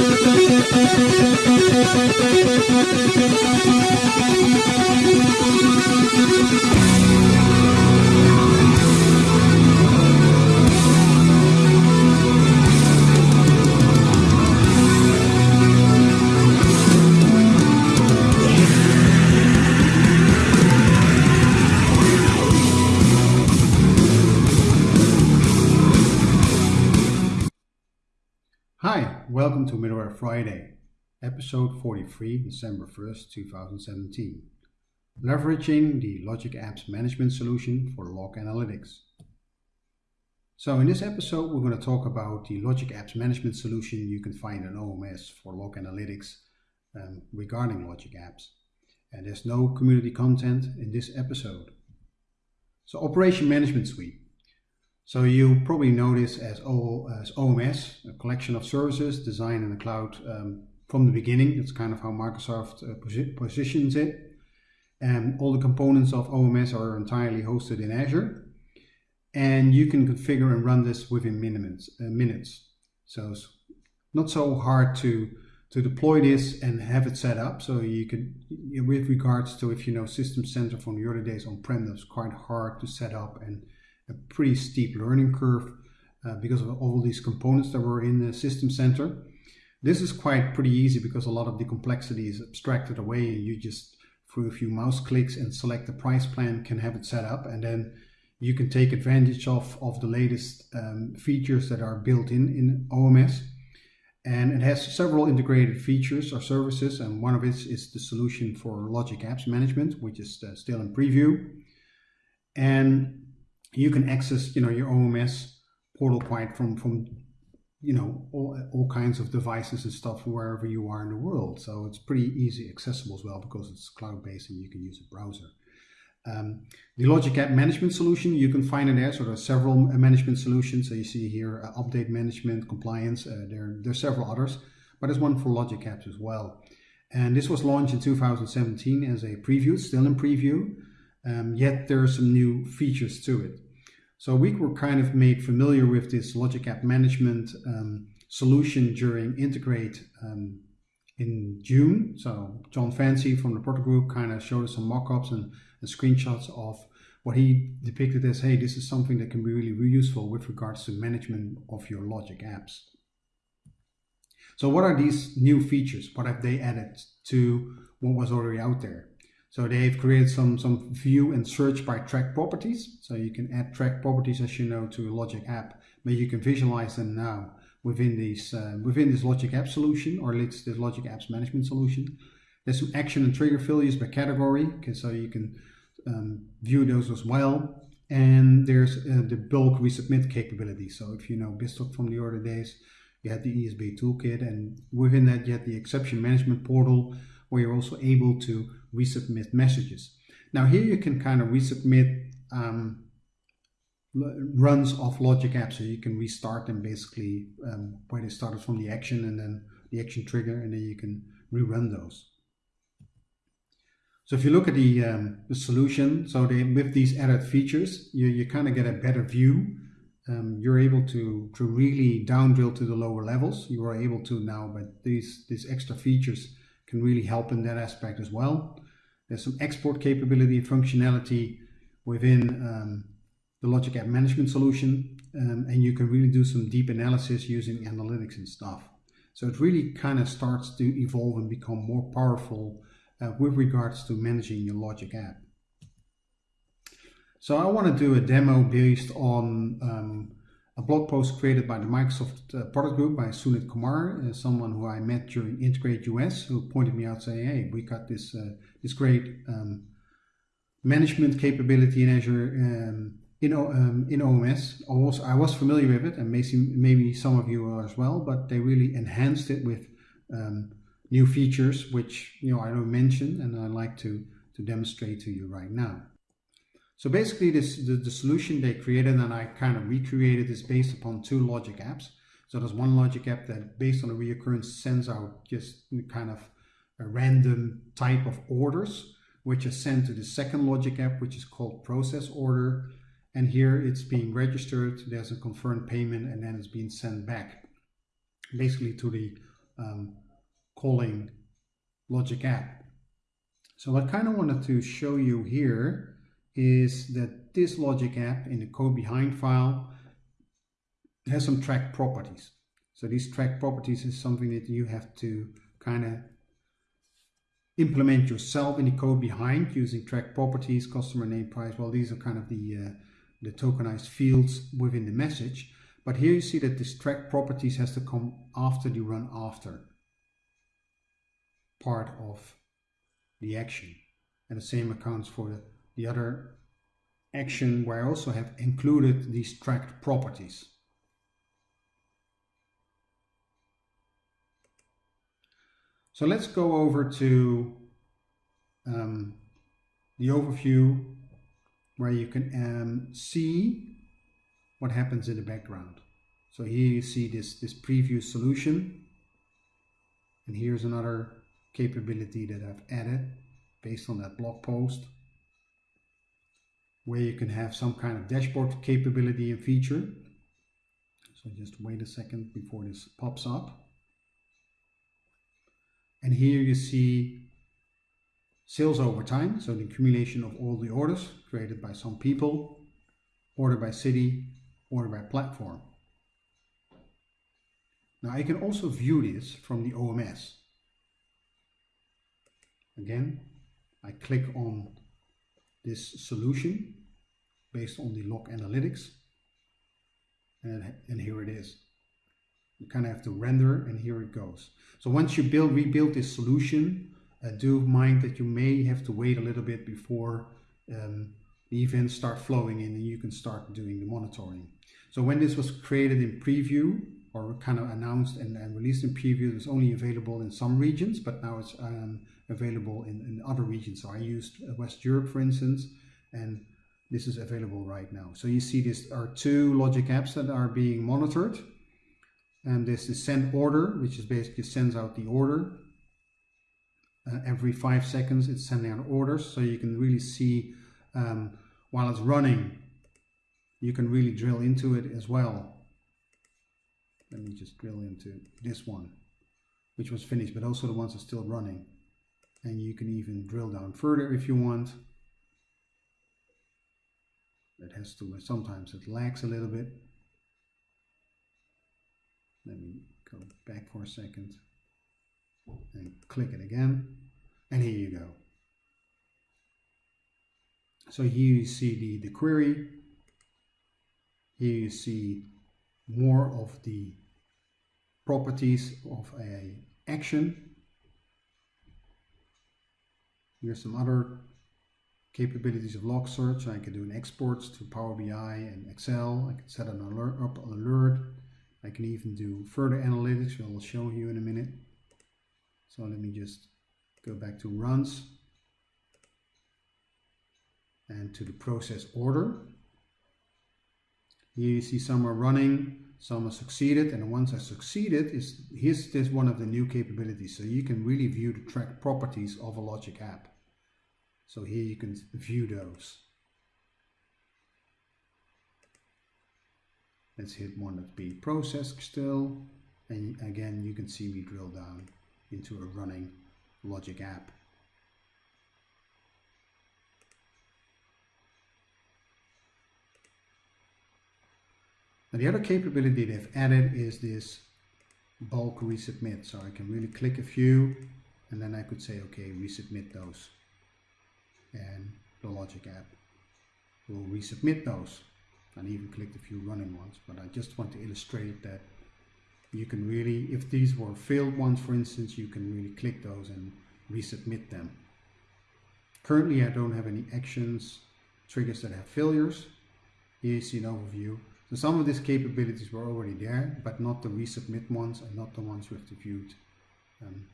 Thank you. To Middleware Friday, episode 43, December 1st, 2017. Leveraging the Logic Apps management solution for log analytics. So in this episode, we're going to talk about the Logic Apps management solution you can find in OMS for log analytics um, regarding Logic Apps. And there's no community content in this episode. So Operation Management Suite. So you probably know this as, o, as OMS, a collection of services designed in the cloud um, from the beginning. That's kind of how Microsoft uh, posi positions it. And all the components of OMS are entirely hosted in Azure. And you can configure and run this within minutes. Uh, minutes. So it's not so hard to, to deploy this and have it set up. So you can, with regards to if you know System Center from the early days on-prem, that's quite hard to set up and a pretty steep learning curve uh, because of all these components that were in the system center. This is quite pretty easy because a lot of the complexity is abstracted away and you just through a few mouse clicks and select the price plan can have it set up and then you can take advantage of, of the latest um, features that are built in in OMS. And it has several integrated features or services and one of it is the solution for Logic Apps Management, which is uh, still in preview. And you can access you know your OMS portal quite from from you know all, all kinds of devices and stuff wherever you are in the world. So it's pretty easy accessible as well because it's cloud based and you can use a browser. Um, the Logic App Management solution, you can find it there. So there are several management solutions. So you see here uh, update management, compliance. Uh, there, there are several others, but there's one for Logic Apps as well. And this was launched in 2017 as a preview, still in preview. Um, yet there are some new features to it. So we were kind of made familiar with this Logic App Management um, solution during Integrate um, in June. So Jon Fancey from the Portal Group kind of showed us some mock-ups and, and, screenshots of what he depicted as, hey, this is something that can be really useful with regards to management of your Logic apps. So what are these new features? What have they added to what was already out there? So they've created some, some view and search by track properties. So you can add track properties, as you know, to a Logic app, but you can visualize them now within these uh, within this Logic app solution or this Logic apps management solution. There's some action and trigger values by category, so you can um, view those as well. And there's uh, the bulk resubmit capability. So if you know BizTalk from the early days, you had the ESB toolkit, and within that you had the exception management portal, where you're also able to resubmit messages. Now here you can kind of resubmit um, runs of Logic apps, so you can restart them basically um, where they started from the action and then the action trigger, and then you can rerun those. So if you look at the, um, the solution, so they, with these added features, you, you kind of get a better view. Um, you're able to, to really down drill to the lower levels. You are able to now, but these, these extra features can really help in that aspect as well. There's some export capability and functionality within um, the Logic App Management solution, um, and you can really do some deep analysis using analytics and stuff. So it really kind of starts to evolve and become more powerful uh, with regards to managing your Logic app. So I want to do a demo based on um, blog post created by the Microsoft uh, product group by Sunit Kumar, uh, someone who I met during Integrate US, who pointed me out saying, hey, we got this, uh, this great um, management capability in Azure um, in, um, in OMS. I was, I was familiar with it, and maybe, maybe some of you are as well, but they really enhanced it with um, new features, which you know I don't mention, and I'd like to, to demonstrate to you right now. So basically this the, the solution they created and I kind of recreated is based upon two logic apps. So there's one logic app that based on a reoccurrence sends out just kind of a random type of orders, which is sent to the second logic app, which is called process order. And here it's being registered, there's a confirmed payment, and then it's being sent back basically to the um, calling logic app. So I kind of wanted to show you here is that this logic app in the code behind file has some track properties. So these track properties is something that you have to kind of implement yourself in the code behind using track properties, customer name, price. Well, these are kind of the, uh, the tokenized fields within the message. But here you see that this track properties has to come after the run after part of the action. And the same accounts for the, the other action where I also have included these tracked properties. So let's go over to um, the overview where you can um, see what happens in the background. So here you see this, this preview solution. And here's another capability that I've added based on that blog post where you can have some kind of dashboard capability and feature. So just wait a second before this pops up. And here you see sales over time, so the accumulation of all the orders created by some people, order by city, order by platform. Now I can also view this from the OMS. Again, I click on this solution based on the log analytics and, and here it is you kind of have to render and here it goes. So once you build, rebuild this solution, uh, do mind that you may have to wait a little bit before um, the events start flowing in and you can start doing the monitoring. So when this was created in preview or kind of announced and, and released in preview, it was only available in some regions, but now it's um, available in, in other regions. So I used uh, West Europe, for instance, and this is available right now. So you see these are two logic apps that are being monitored and this is send order, which is basically sends out the order. Uh, every five seconds it's sending out orders, so you can really see um, while it's running, you can really drill into it as well. Let me just drill into this one, which was finished, but also the ones are still running. And you can even drill down further if you want. It has to, sometimes it lags a little bit. Let me go back for a second and click it again. And here you go. So here you see the, the query. Here you see more of the properties of a action. Here's some other capabilities of log search. I can do an export to Power BI and Excel. I can set an alert up an alert I can even do further analytics, which I'll show you in a minute. So let me just go back to runs and to the process order. Here you see some are running, some are succeeded, and ones that succeeded is here's this one of the new capabilities. So you can really view the track properties of a logic app. So here you can view those. Let's hit one that's being processed still. And again, you can see me drill down into a running logic app. Now the other capability they've added is this bulk resubmit. So I can really click a few and then I could say, okay, resubmit those. And the logic app. Will resubmit those. And even clicked a few running ones but I just want to illustrate that you can really if these were failed ones for instance you can really click those and resubmit them. Currently I don't have any actions triggers that have failures. Here you see an overview. So some of these capabilities were already there but not the resubmit ones and not the ones with the viewed um,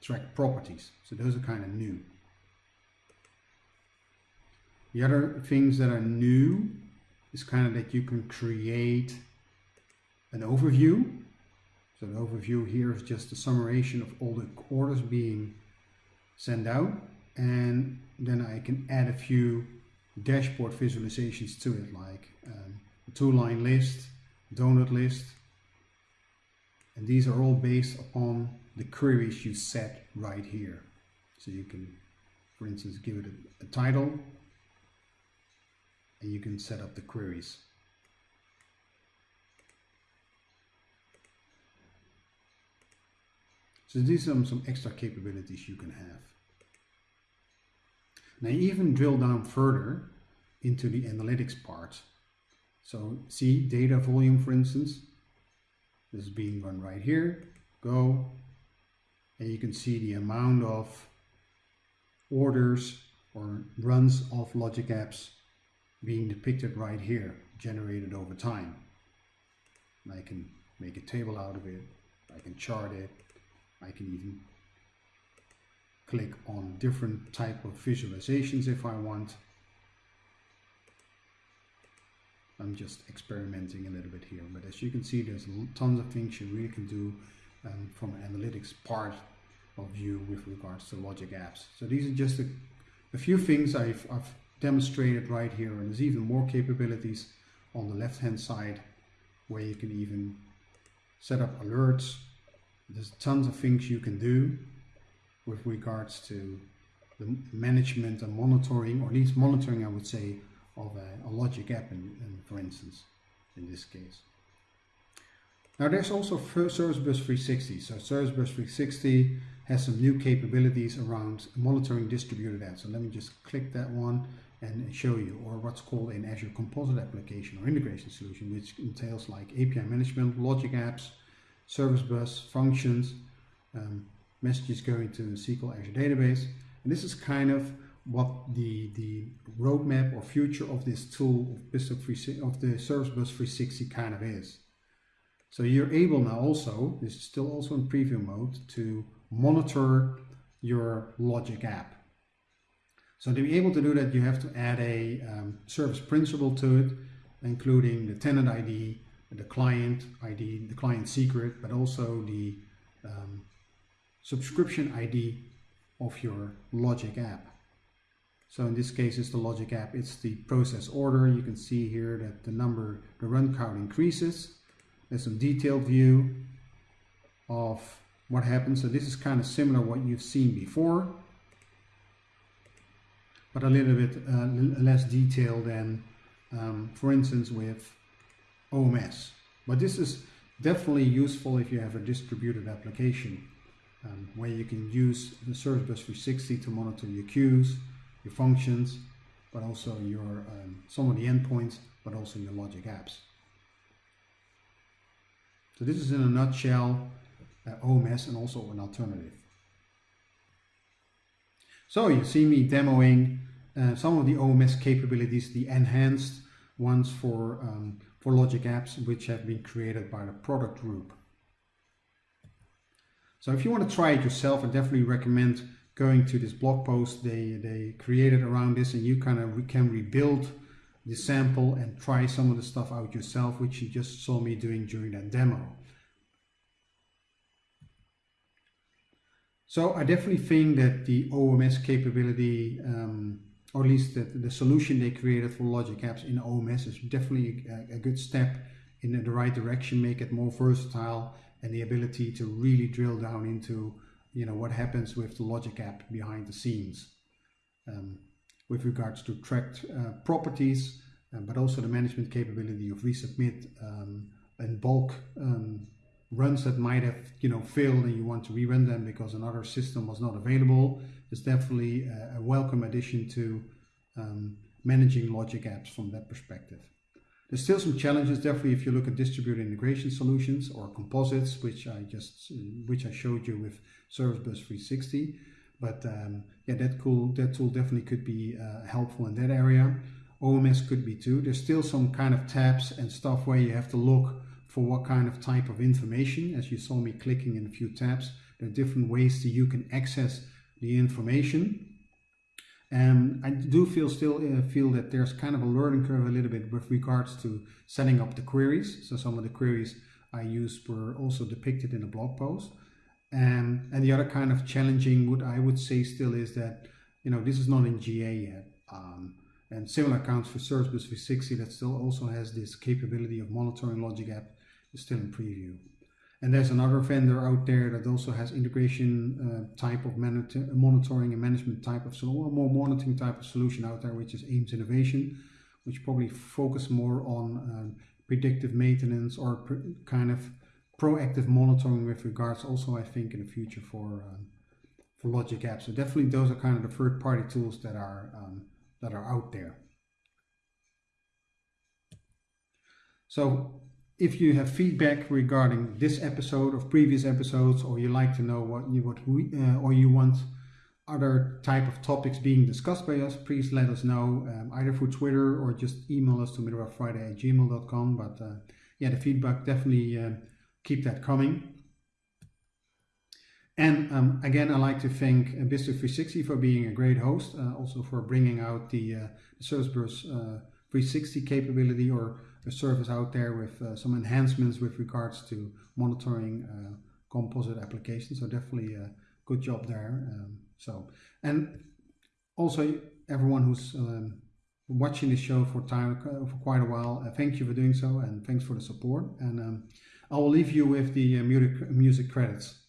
track properties. So those are kind of new the other things that are new is kind of that you can create an overview. So the overview here is just a summation of all the orders being sent out. And then I can add a few dashboard visualizations to it, like um, a two-line list, donut list. And these are all based upon the queries you set right here. So you can, for instance, give it a, a title and you can set up the queries. So these are some, some extra capabilities you can have. Now even drill down further into the analytics part. So see data volume for instance, this is being run right here, go, and you can see the amount of orders or runs of logic apps being depicted right here, generated over time. And I can make a table out of it, I can chart it, I can even click on different type of visualizations if I want. I'm just experimenting a little bit here, but as you can see, there's tons of things you really can do um, from an analytics part of view with regards to logic apps. So these are just a, a few things I've, I've demonstrated right here, and there's even more capabilities on the left hand side where you can even set up alerts there's tons of things you can do with regards to the management and monitoring, or at least monitoring, I would say, of a, a logic app, in, in, for instance, in this case. Now there's also Service Bus 360. So Service Bus 360 has some new capabilities around monitoring distributed apps. So let me just click that one and show you, or what's called an Azure Composite Application or Integration Solution, which entails like API management, logic apps, service bus functions, um, messages going to SQL Azure database. And this is kind of what the, the roadmap or future of this tool of, of the Service Bus 360 kind of is. So you're able now also, this is still also in preview mode, to monitor your logic app. So to be able to do that, you have to add a um, service principal to it, including the tenant ID, the client ID, the client secret, but also the um, subscription ID of your Logic app. So in this case, it's the Logic app. It's the process order. You can see here that the number, the run count increases. There's some detailed view of what happens. So this is kind of similar what you've seen before, but a little bit uh, less detailed than, um, for instance, with OMS. But this is definitely useful if you have a distributed application um, where you can use the Service Bus 360 to monitor your queues, your functions, but also your um, some of the endpoints, but also your logic apps. So this is in a nutshell uh, OMS and also an alternative. So you see me demoing uh, some of the OMS capabilities, the enhanced ones for um, for logic apps which have been created by the product group. So if you want to try it yourself, I definitely recommend going to this blog post they, they created around this and you kind of can rebuild the sample and try some of the stuff out yourself, which you just saw me doing during that demo. So I definitely think that the OMS capability um, or at least the, the solution they created for logic apps in OMS is definitely a, a good step in the right direction, make it more versatile and the ability to really drill down into you know what happens with the logic app behind the scenes um, with regards to tracked uh, properties uh, but also the management capability of resubmit um, and bulk um, runs that might have you know failed and you want to rerun them because another system was not available is definitely a, welcome addition to um, managing logic apps from that perspective. There's still some challenges definitely if you look at distributed integration solutions or composites which I just which I showed you with Service Bus 360 but um, yeah that cool that tool definitely could be uh, helpful in that area. OMS could be too. There's still some kind of tabs and stuff where you have to look for what kind of type of information. As you saw me clicking in a few tabs, there are different ways that you can access the information. And I do feel still uh, feel that there's kind of a learning curve a little bit with regards to setting up the queries. So some of the queries I used were also depicted in the blog post. And, and the other kind of challenging what I would say still is that, you know, this is not in GA yet. Um, and similar accounts for Service Bus 360 that still also has this capability of monitoring logic app still in preview. And there's another vendor out there that also has integration uh, type of monitoring and management type of solution, more monitoring type of solution out there, which is AIMS Innovation, which probably focus more on um, predictive maintenance or kind of proactive monitoring with regards also, I think, in the future for um, for Logic Apps. So definitely those are kind of the third party tools that are um, that are out there. So if you have feedback regarding this episode or previous episodes, or you like to know what you what we uh, or you want other type of topics being discussed by us, please let us know um, either through Twitter or just email us to middlewarefriday at gmail.com. But uh, yeah, the feedback definitely uh, keep that coming. And um, again, i like to thank uh, BizTalk 360 for being a great host, uh, also for bringing out the, uh, uh, 360 capability or a service out there with uh, some enhancements with regards to monitoring uh, composite applications. So definitely a good job there. Um, so and also everyone who's um, watching this show for time uh, for quite a while, uh, thank you for doing so and thanks for the support. And um, I will leave you with the uh, music, music credits.